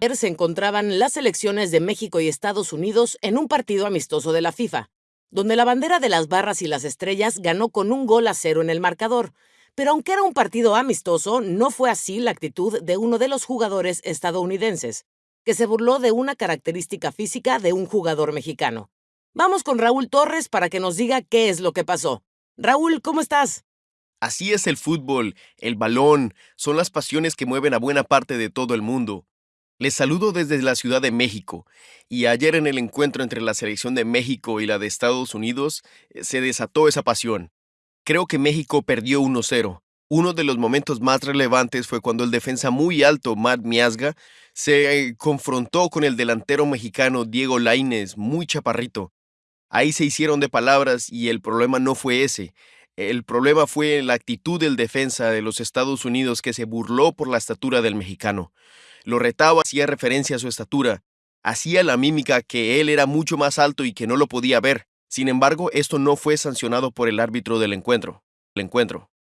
Ayer se encontraban las selecciones de México y Estados Unidos en un partido amistoso de la FIFA, donde la bandera de las barras y las estrellas ganó con un gol a cero en el marcador. Pero aunque era un partido amistoso, no fue así la actitud de uno de los jugadores estadounidenses, que se burló de una característica física de un jugador mexicano. Vamos con Raúl Torres para que nos diga qué es lo que pasó. Raúl, ¿cómo estás? Así es el fútbol, el balón, son las pasiones que mueven a buena parte de todo el mundo. Les saludo desde la Ciudad de México, y ayer en el encuentro entre la selección de México y la de Estados Unidos eh, se desató esa pasión. Creo que México perdió 1-0. Uno de los momentos más relevantes fue cuando el defensa muy alto, Matt Miasga, se eh, confrontó con el delantero mexicano Diego Lainez, muy chaparrito. Ahí se hicieron de palabras y el problema no fue ese. El problema fue la actitud del defensa de los Estados Unidos que se burló por la estatura del mexicano. Lo retaba, hacía referencia a su estatura, hacía la mímica que él era mucho más alto y que no lo podía ver. Sin embargo, esto no fue sancionado por el árbitro del encuentro. El encuentro.